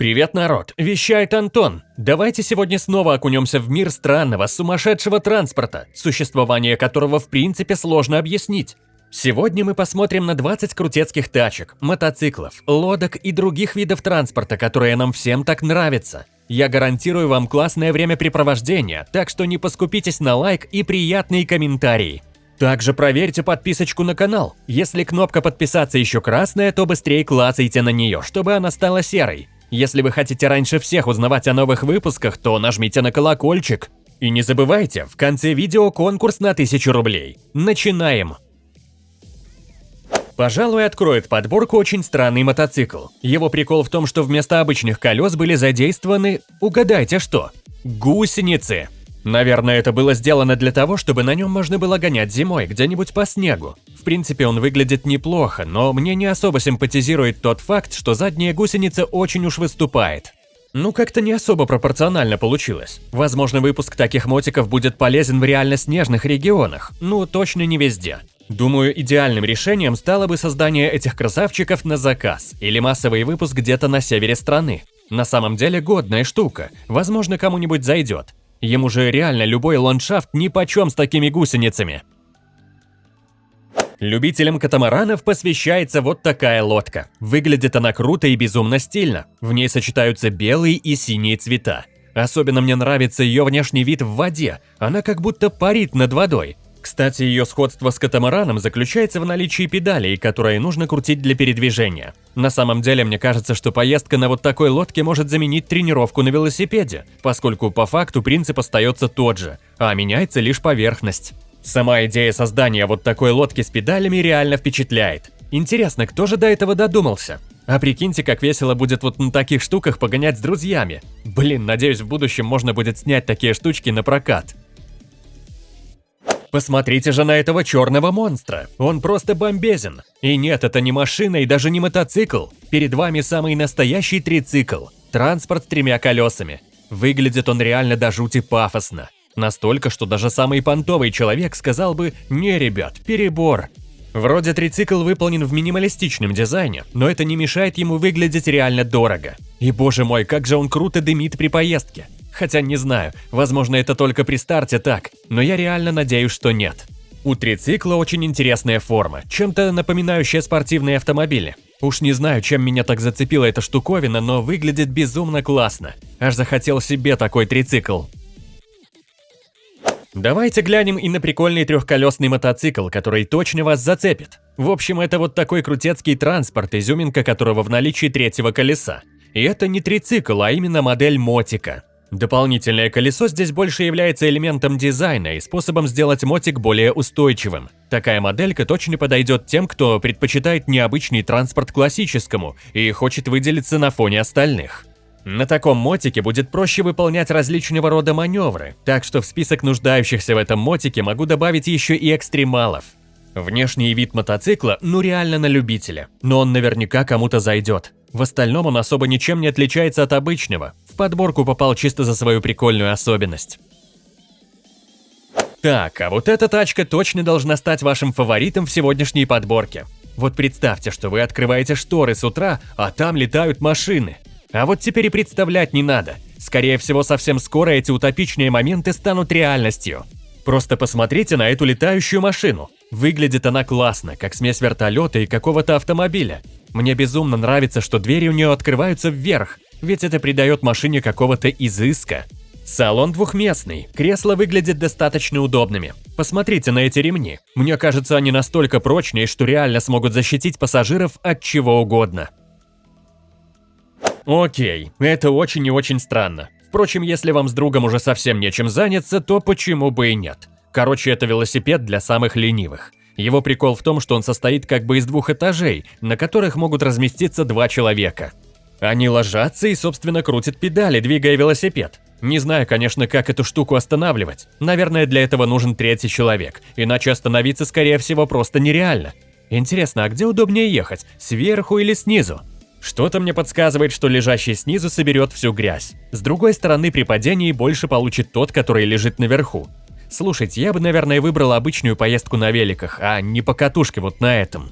Привет, народ! Вещает Антон. Давайте сегодня снова окунемся в мир странного, сумасшедшего транспорта, существование которого в принципе сложно объяснить. Сегодня мы посмотрим на 20 крутецких тачек, мотоциклов, лодок и других видов транспорта, которые нам всем так нравятся. Я гарантирую вам классное времяпрепровождение, так что не поскупитесь на лайк и приятные комментарии. Также проверьте подписочку на канал. Если кнопка подписаться еще красная, то быстрее клацайте на нее, чтобы она стала серой. Если вы хотите раньше всех узнавать о новых выпусках, то нажмите на колокольчик. И не забывайте, в конце видео конкурс на 1000 рублей. Начинаем! Пожалуй, откроет подборку очень странный мотоцикл. Его прикол в том, что вместо обычных колес были задействованы, угадайте что, гусеницы. Наверное, это было сделано для того, чтобы на нем можно было гонять зимой где-нибудь по снегу. В принципе, он выглядит неплохо, но мне не особо симпатизирует тот факт, что задняя гусеница очень уж выступает. Ну, как-то не особо пропорционально получилось. Возможно, выпуск таких мотиков будет полезен в реально снежных регионах, ну, точно не везде. Думаю, идеальным решением стало бы создание этих красавчиков на заказ или массовый выпуск где-то на севере страны. На самом деле годная штука, возможно, кому-нибудь зайдет. Ему же реально любой ландшафт нипочем с такими гусеницами. Любителям катамаранов посвящается вот такая лодка. Выглядит она круто и безумно стильно. В ней сочетаются белые и синие цвета. Особенно мне нравится ее внешний вид в воде. Она как будто парит над водой. Кстати, ее сходство с катамараном заключается в наличии педалей, которые нужно крутить для передвижения. На самом деле, мне кажется, что поездка на вот такой лодке может заменить тренировку на велосипеде, поскольку по факту принцип остается тот же, а меняется лишь поверхность. Сама идея создания вот такой лодки с педалями реально впечатляет. Интересно, кто же до этого додумался? А прикиньте, как весело будет вот на таких штуках погонять с друзьями. Блин, надеюсь, в будущем можно будет снять такие штучки на прокат. Посмотрите же на этого черного монстра. Он просто бомбезен. И нет, это не машина и даже не мотоцикл. Перед вами самый настоящий трицикл. Транспорт с тремя колесами. Выглядит он реально до жути пафосно. Настолько, что даже самый понтовый человек сказал бы «Не, ребят, перебор». Вроде трицикл выполнен в минималистичном дизайне, но это не мешает ему выглядеть реально дорого. И боже мой, как же он круто дымит при поездке. Хотя не знаю, возможно это только при старте так, но я реально надеюсь, что нет. У трицикла очень интересная форма, чем-то напоминающая спортивные автомобили. Уж не знаю, чем меня так зацепила эта штуковина, но выглядит безумно классно. Аж захотел себе такой трицикл. Давайте глянем и на прикольный трехколесный мотоцикл, который точно вас зацепит. В общем, это вот такой крутецкий транспорт, изюминка которого в наличии третьего колеса. И это не трицикл, а именно модель мотика. Дополнительное колесо здесь больше является элементом дизайна и способом сделать мотик более устойчивым. Такая моделька точно подойдет тем, кто предпочитает необычный транспорт классическому и хочет выделиться на фоне остальных. На таком мотике будет проще выполнять различного рода маневры, так что в список нуждающихся в этом мотике могу добавить еще и экстремалов. Внешний вид мотоцикла ну реально на любителя, но он наверняка кому-то зайдет. В остальном он особо ничем не отличается от обычного, в подборку попал чисто за свою прикольную особенность. Так, а вот эта тачка точно должна стать вашим фаворитом в сегодняшней подборке. Вот представьте, что вы открываете шторы с утра, а там летают машины. А вот теперь и представлять не надо. Скорее всего, совсем скоро эти утопичные моменты станут реальностью. Просто посмотрите на эту летающую машину. Выглядит она классно, как смесь вертолета и какого-то автомобиля. Мне безумно нравится, что двери у нее открываются вверх, ведь это придает машине какого-то изыска. Салон двухместный, кресла выглядят достаточно удобными. Посмотрите на эти ремни. Мне кажется, они настолько прочные, что реально смогут защитить пассажиров от чего угодно. Окей, это очень и очень странно. Впрочем, если вам с другом уже совсем нечем заняться, то почему бы и нет. Короче, это велосипед для самых ленивых. Его прикол в том, что он состоит как бы из двух этажей, на которых могут разместиться два человека. Они ложатся и, собственно, крутят педали, двигая велосипед. Не знаю, конечно, как эту штуку останавливать. Наверное, для этого нужен третий человек, иначе остановиться, скорее всего, просто нереально. Интересно, а где удобнее ехать, сверху или снизу? Что-то мне подсказывает, что лежащий снизу соберет всю грязь. С другой стороны, при падении больше получит тот, который лежит наверху. Слушайте, я бы, наверное, выбрал обычную поездку на великах, а не по катушке вот на этом.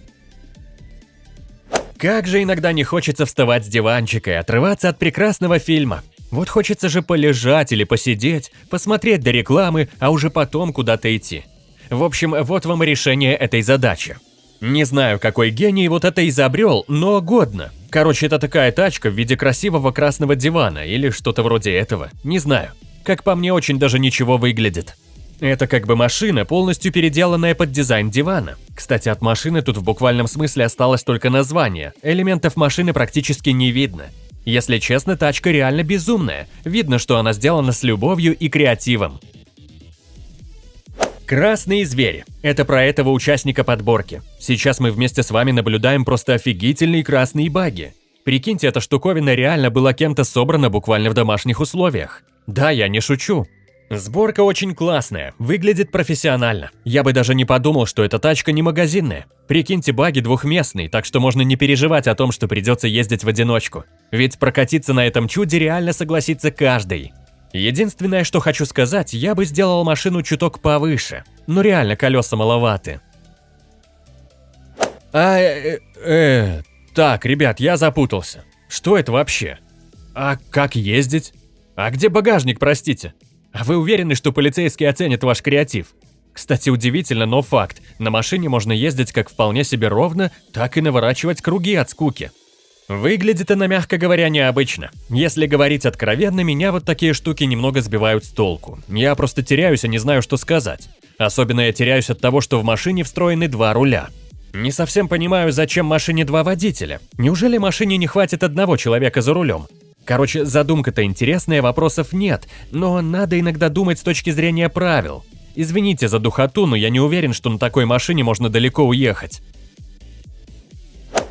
Как же иногда не хочется вставать с диванчика и отрываться от прекрасного фильма. Вот хочется же полежать или посидеть, посмотреть до рекламы, а уже потом куда-то идти. В общем, вот вам решение этой задачи. Не знаю, какой гений вот это изобрел, но годно. Короче, это такая тачка в виде красивого красного дивана или что-то вроде этого, не знаю. Как по мне, очень даже ничего выглядит. Это как бы машина, полностью переделанная под дизайн дивана. Кстати, от машины тут в буквальном смысле осталось только название, элементов машины практически не видно. Если честно, тачка реально безумная, видно, что она сделана с любовью и креативом. Красные звери. Это про этого участника подборки. Сейчас мы вместе с вами наблюдаем просто офигительные красные баги. Прикиньте, эта штуковина реально была кем-то собрана буквально в домашних условиях. Да, я не шучу. Сборка очень классная, выглядит профессионально. Я бы даже не подумал, что эта тачка не магазинная. Прикиньте, баги двухместный, так что можно не переживать о том, что придется ездить в одиночку. Ведь прокатиться на этом чуде реально согласится каждый. Единственное, что хочу сказать, я бы сделал машину чуток повыше. Но реально колеса маловаты. А, э, э, так, ребят, я запутался. Что это вообще? А как ездить? А где багажник, простите? А вы уверены, что полицейские оценят ваш креатив? Кстати, удивительно, но факт. На машине можно ездить как вполне себе ровно, так и наворачивать круги от скуки. Выглядит она, мягко говоря, необычно. Если говорить откровенно, меня вот такие штуки немного сбивают с толку. Я просто теряюсь и не знаю, что сказать. Особенно я теряюсь от того, что в машине встроены два руля. Не совсем понимаю, зачем машине два водителя. Неужели машине не хватит одного человека за рулем? Короче, задумка-то интересная, вопросов нет, но надо иногда думать с точки зрения правил. Извините за духоту, но я не уверен, что на такой машине можно далеко уехать.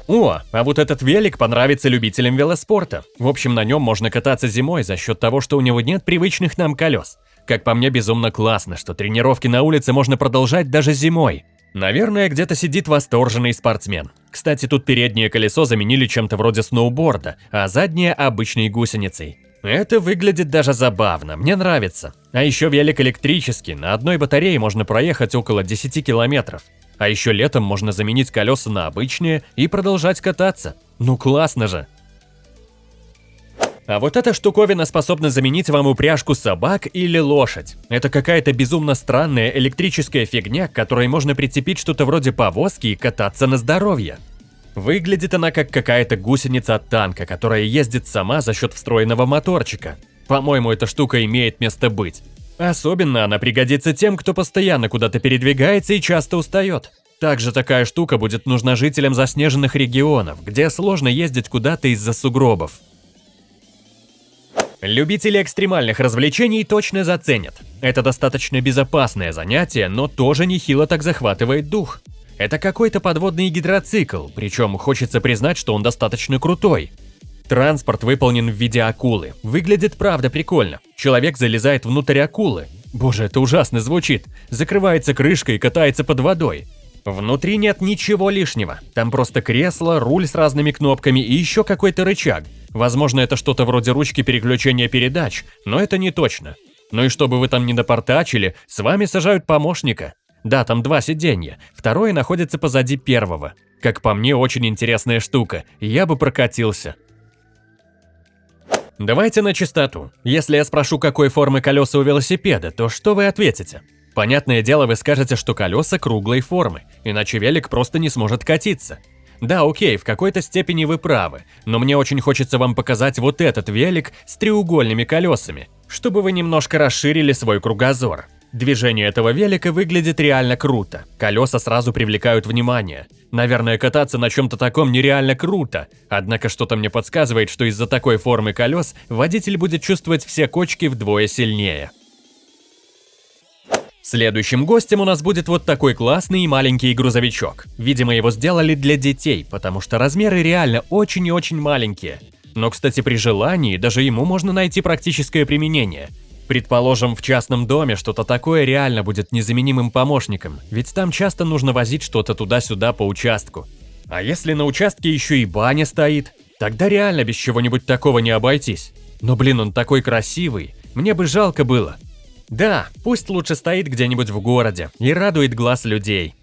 О, а вот этот велик понравится любителям велоспорта. В общем, на нем можно кататься зимой за счет того, что у него нет привычных нам колес. Как по мне, безумно классно, что тренировки на улице можно продолжать даже зимой. Наверное, где-то сидит восторженный спортсмен. Кстати, тут переднее колесо заменили чем-то вроде сноуборда, а заднее – обычной гусеницей. Это выглядит даже забавно, мне нравится. А еще велик электрический, на одной батарее можно проехать около 10 километров. А еще летом можно заменить колеса на обычные и продолжать кататься. Ну классно же! А вот эта штуковина способна заменить вам упряжку собак или лошадь. Это какая-то безумно странная электрическая фигня, к которой можно прицепить что-то вроде повозки и кататься на здоровье. Выглядит она как какая-то гусеница от танка, которая ездит сама за счет встроенного моторчика. По-моему, эта штука имеет место быть. Особенно она пригодится тем, кто постоянно куда-то передвигается и часто устает. Также такая штука будет нужна жителям заснеженных регионов, где сложно ездить куда-то из-за сугробов. Любители экстремальных развлечений точно заценят. Это достаточно безопасное занятие, но тоже нехило так захватывает дух. Это какой-то подводный гидроцикл, причем хочется признать, что он достаточно крутой. Транспорт выполнен в виде акулы. Выглядит правда прикольно. Человек залезает внутрь акулы. Боже, это ужасно звучит. Закрывается крышкой и катается под водой. Внутри нет ничего лишнего. Там просто кресло, руль с разными кнопками и еще какой-то рычаг. Возможно, это что-то вроде ручки переключения передач, но это не точно. Ну и чтобы вы там не напортачили, с вами сажают помощника. Да, там два сиденья, второе находится позади первого. Как по мне, очень интересная штука, я бы прокатился. Давайте на чистоту. Если я спрошу, какой формы колеса у велосипеда, то что вы ответите? Понятное дело, вы скажете, что колеса круглой формы, иначе велик просто не сможет катиться. Да, окей, в какой-то степени вы правы, но мне очень хочется вам показать вот этот велик с треугольными колесами, чтобы вы немножко расширили свой кругозор. Движение этого велика выглядит реально круто, колеса сразу привлекают внимание. Наверное, кататься на чем-то таком нереально круто, однако что-то мне подсказывает, что из-за такой формы колес водитель будет чувствовать все кочки вдвое сильнее. Следующим гостем у нас будет вот такой классный и маленький грузовичок. Видимо, его сделали для детей, потому что размеры реально очень и очень маленькие. Но, кстати, при желании даже ему можно найти практическое применение. Предположим, в частном доме что-то такое реально будет незаменимым помощником, ведь там часто нужно возить что-то туда-сюда по участку. А если на участке еще и баня стоит, тогда реально без чего-нибудь такого не обойтись. Но блин, он такой красивый, мне бы жалко было. Да, пусть лучше стоит где-нибудь в городе и радует глаз людей.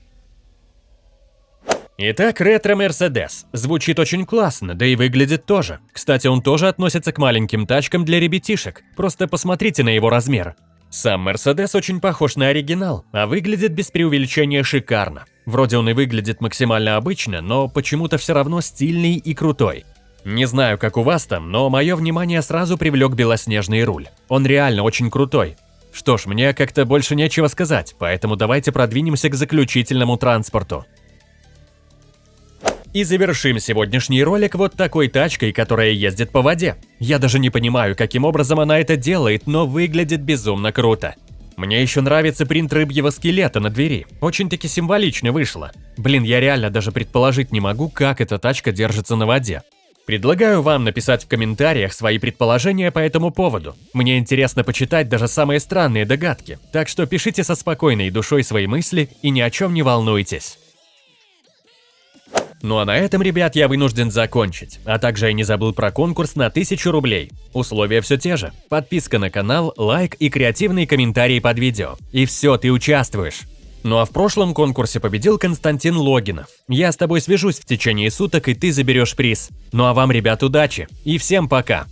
Итак, ретро-мерседес. Звучит очень классно, да и выглядит тоже. Кстати, он тоже относится к маленьким тачкам для ребятишек. Просто посмотрите на его размер. Сам Мерседес очень похож на оригинал, а выглядит без преувеличения шикарно. Вроде он и выглядит максимально обычно, но почему-то все равно стильный и крутой. Не знаю, как у вас там, но мое внимание сразу привлек белоснежный руль. Он реально очень крутой. Что ж, мне как-то больше нечего сказать, поэтому давайте продвинемся к заключительному транспорту. И завершим сегодняшний ролик вот такой тачкой, которая ездит по воде. Я даже не понимаю, каким образом она это делает, но выглядит безумно круто. Мне еще нравится принт рыбьего скелета на двери. Очень-таки символично вышло. Блин, я реально даже предположить не могу, как эта тачка держится на воде. Предлагаю вам написать в комментариях свои предположения по этому поводу. Мне интересно почитать даже самые странные догадки, так что пишите со спокойной душой свои мысли и ни о чем не волнуйтесь. Ну а на этом, ребят, я вынужден закончить. А также я не забыл про конкурс на 1000 рублей. Условия все те же. Подписка на канал, лайк и креативные комментарии под видео. И все, ты участвуешь. Ну а в прошлом конкурсе победил Константин Логинов. Я с тобой свяжусь в течение суток, и ты заберешь приз. Ну а вам, ребят, удачи. И всем пока.